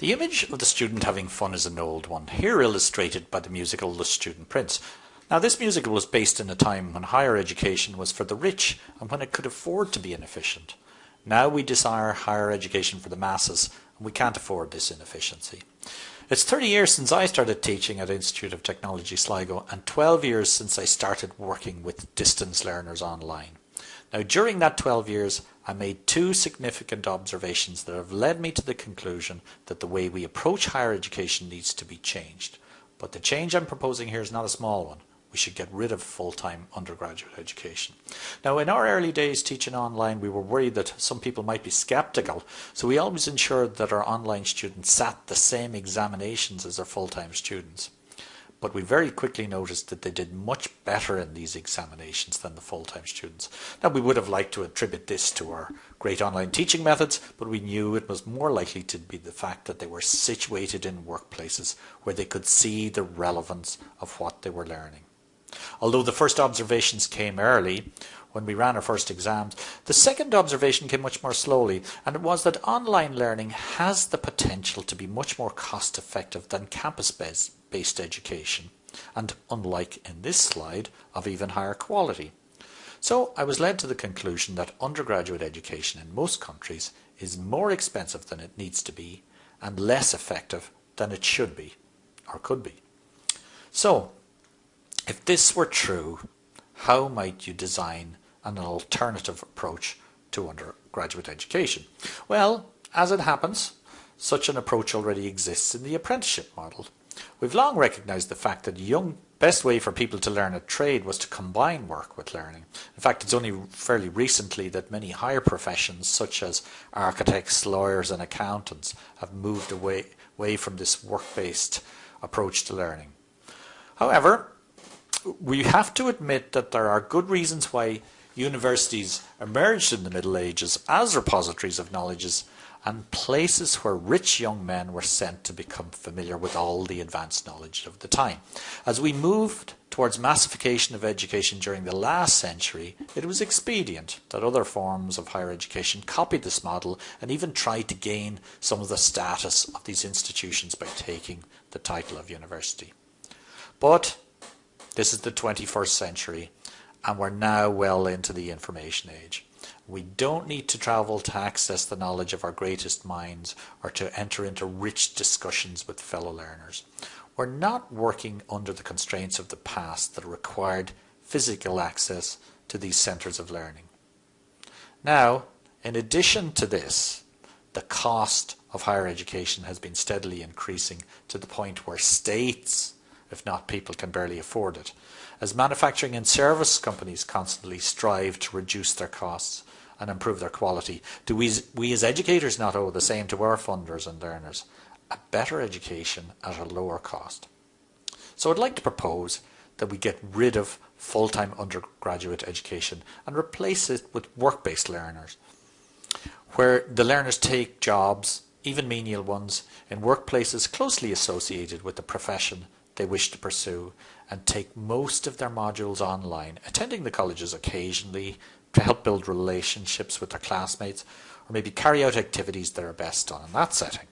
The image of the student having fun is an old one, here illustrated by the musical The Student Prince. Now this musical was based in a time when higher education was for the rich and when it could afford to be inefficient. Now we desire higher education for the masses and we can't afford this inefficiency. It's 30 years since I started teaching at Institute of Technology Sligo and 12 years since I started working with distance learners online. Now during that 12 years I made two significant observations that have led me to the conclusion that the way we approach higher education needs to be changed. But the change I'm proposing here is not a small one. We should get rid of full-time undergraduate education. Now, in our early days teaching online, we were worried that some people might be skeptical, so we always ensured that our online students sat the same examinations as our full-time students but we very quickly noticed that they did much better in these examinations than the full-time students. Now we would have liked to attribute this to our great online teaching methods, but we knew it was more likely to be the fact that they were situated in workplaces where they could see the relevance of what they were learning. Although the first observations came early, when we ran our first exams, the second observation came much more slowly, and it was that online learning has the potential to be much more cost effective than campus-based based education and unlike in this slide of even higher quality. So I was led to the conclusion that undergraduate education in most countries is more expensive than it needs to be and less effective than it should be or could be. So if this were true, how might you design an alternative approach to undergraduate education? Well, as it happens, such an approach already exists in the apprenticeship model. We've long recognised the fact that the young best way for people to learn a trade was to combine work with learning. In fact, it's only fairly recently that many higher professions such as architects, lawyers and accountants have moved away, away from this work-based approach to learning. However, we have to admit that there are good reasons why universities emerged in the Middle Ages as repositories of knowledges and places where rich young men were sent to become familiar with all the advanced knowledge of the time. As we moved towards massification of education during the last century, it was expedient that other forms of higher education copied this model and even tried to gain some of the status of these institutions by taking the title of university. But this is the 21st century and we're now well into the information age. We don't need to travel to access the knowledge of our greatest minds or to enter into rich discussions with fellow learners. We're not working under the constraints of the past that required physical access to these centres of learning. Now, in addition to this, the cost of higher education has been steadily increasing to the point where states, if not people, can barely afford it. As manufacturing and service companies constantly strive to reduce their costs, and improve their quality. Do we, we as educators not owe the same to our funders and learners? A better education at a lower cost. So I'd like to propose that we get rid of full-time undergraduate education and replace it with work-based learners, where the learners take jobs, even menial ones, in workplaces closely associated with the profession they wish to pursue and take most of their modules online, attending the colleges occasionally to help build relationships with their classmates or maybe carry out activities that are best done in that setting.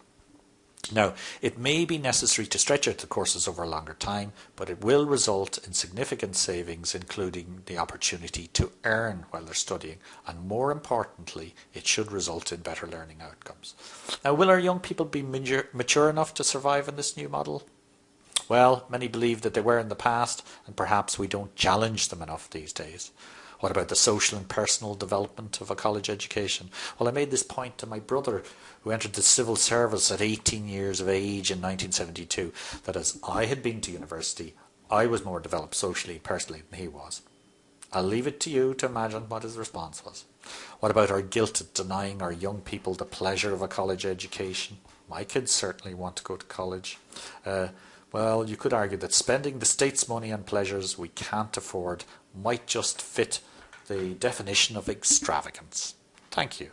Now, it may be necessary to stretch out the courses over a longer time, but it will result in significant savings, including the opportunity to earn while they're studying, and more importantly, it should result in better learning outcomes. Now, will our young people be mature enough to survive in this new model? Well, many believe that they were in the past, and perhaps we don't challenge them enough these days. What about the social and personal development of a college education? Well, I made this point to my brother, who entered the civil service at 18 years of age in 1972, that as I had been to university, I was more developed socially and personally than he was. I'll leave it to you to imagine what his response was. What about our guilt at denying our young people the pleasure of a college education? My kids certainly want to go to college. Uh, well, you could argue that spending the state's money on pleasures we can't afford might just fit the definition of extravagance. Thank you.